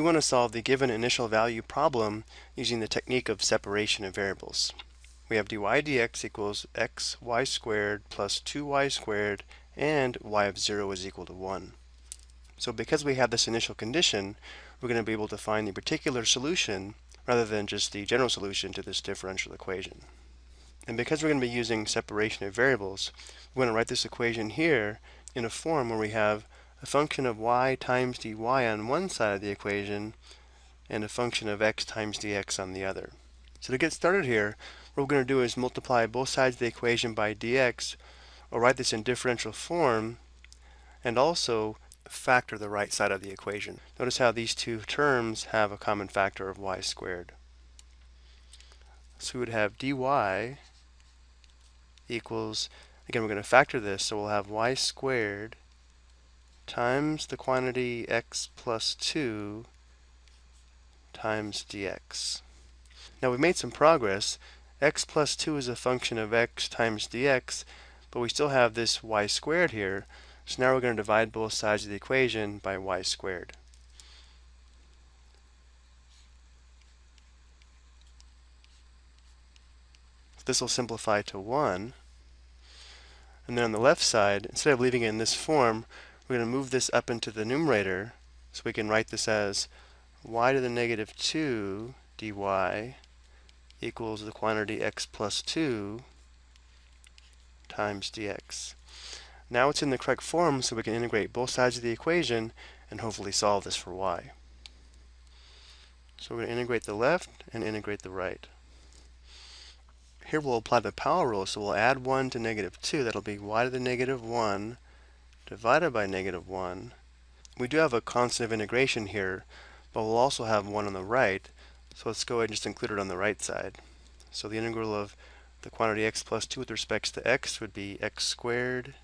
We want to solve the given initial value problem using the technique of separation of variables. We have dy dx equals x y squared plus 2y squared and y of 0 is equal to 1. So because we have this initial condition, we're going to be able to find the particular solution rather than just the general solution to this differential equation. And because we're going to be using separation of variables, we're going to write this equation here in a form where we have a function of y times dy on one side of the equation and a function of x times dx on the other. So to get started here, what we're going to do is multiply both sides of the equation by dx, or write this in differential form, and also factor the right side of the equation. Notice how these two terms have a common factor of y squared. So we would have dy equals, again we're going to factor this, so we'll have y squared times the quantity x plus 2 times dx. Now we've made some progress. x plus 2 is a function of x times dx, but we still have this y squared here. So now we're going to divide both sides of the equation by y squared. This will simplify to 1. And then on the left side, instead of leaving it in this form, we're going to move this up into the numerator so we can write this as y to the negative 2 dy equals the quantity x plus 2 times dx. Now it's in the correct form so we can integrate both sides of the equation and hopefully solve this for y. So we're going to integrate the left and integrate the right. Here we'll apply the power rule, so we'll add 1 to negative 2. That'll be y to the negative 1 divided by negative 1. We do have a constant of integration here, but we'll also have 1 on the right, so let's go ahead and just include it on the right side. So the integral of the quantity x plus 2 with respect to x would be x squared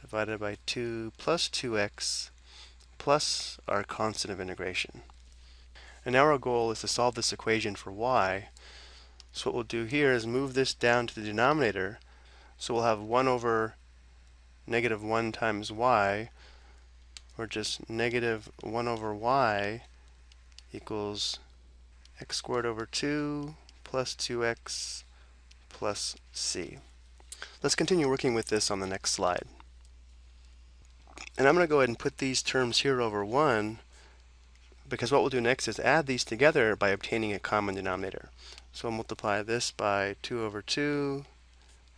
divided by 2 plus 2x plus our constant of integration. And now our goal is to solve this equation for y. So what we'll do here is move this down to the denominator. So we'll have 1 over negative 1 times y, or just negative 1 over y equals x squared over 2 plus 2x plus c. Let's continue working with this on the next slide. And I'm going to go ahead and put these terms here over 1 because what we'll do next is add these together by obtaining a common denominator. So we'll multiply this by 2 over 2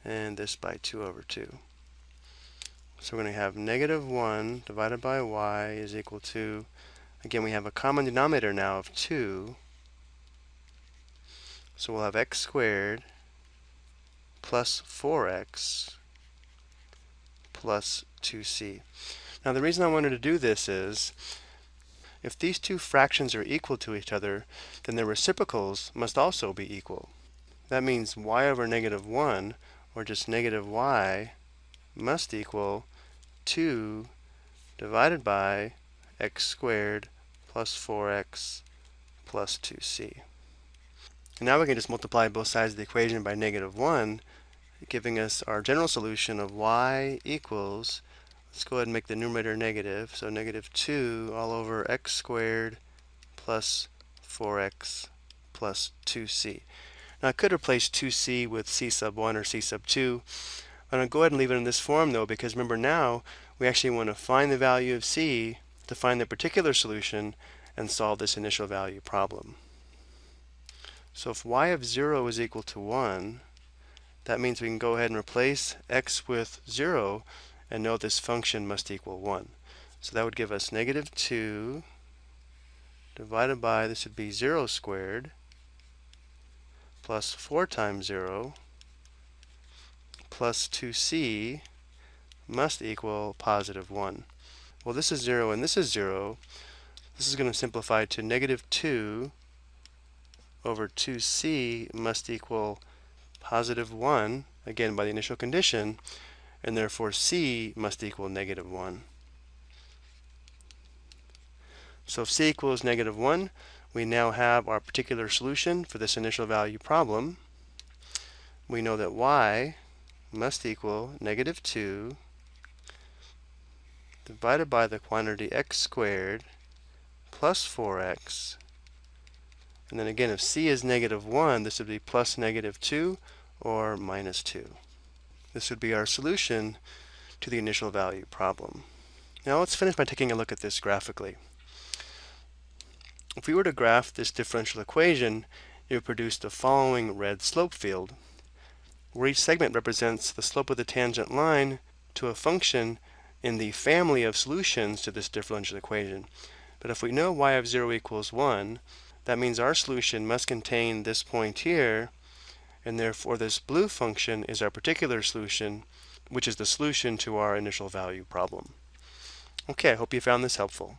and this by 2 over 2. So we're going to have negative 1 divided by y is equal to, again we have a common denominator now of 2. So we'll have x squared plus 4x plus 2c. Now the reason I wanted to do this is, if these two fractions are equal to each other, then their reciprocals must also be equal. That means y over negative 1, or just negative y, must equal 2 divided by x squared plus 4x plus 2c. And now we can just multiply both sides of the equation by negative 1, giving us our general solution of y equals, let's go ahead and make the numerator negative, so negative 2 all over x squared plus 4x plus 2c. Now I could replace 2c with c sub 1 or c sub 2, I'm going to go ahead and leave it in this form though because remember now we actually want to find the value of c to find the particular solution and solve this initial value problem. So if y of 0 is equal to 1, that means we can go ahead and replace x with 0 and know this function must equal 1. So that would give us negative 2 divided by, this would be 0 squared, plus 4 times 0, plus 2c must equal positive 1. Well, this is 0 and this is 0. This is going to simplify to negative 2 over 2c must equal positive 1, again by the initial condition, and therefore c must equal negative 1. So if c equals negative 1, we now have our particular solution for this initial value problem. We know that y must equal negative 2 divided by the quantity x squared plus 4x. And then again, if c is negative 1, this would be plus negative 2 or minus 2. This would be our solution to the initial value problem. Now let's finish by taking a look at this graphically. If we were to graph this differential equation, it would produce the following red slope field, where each segment represents the slope of the tangent line to a function in the family of solutions to this differential equation. But if we know y of 0 equals 1, that means our solution must contain this point here, and therefore this blue function is our particular solution, which is the solution to our initial value problem. Okay, I hope you found this helpful.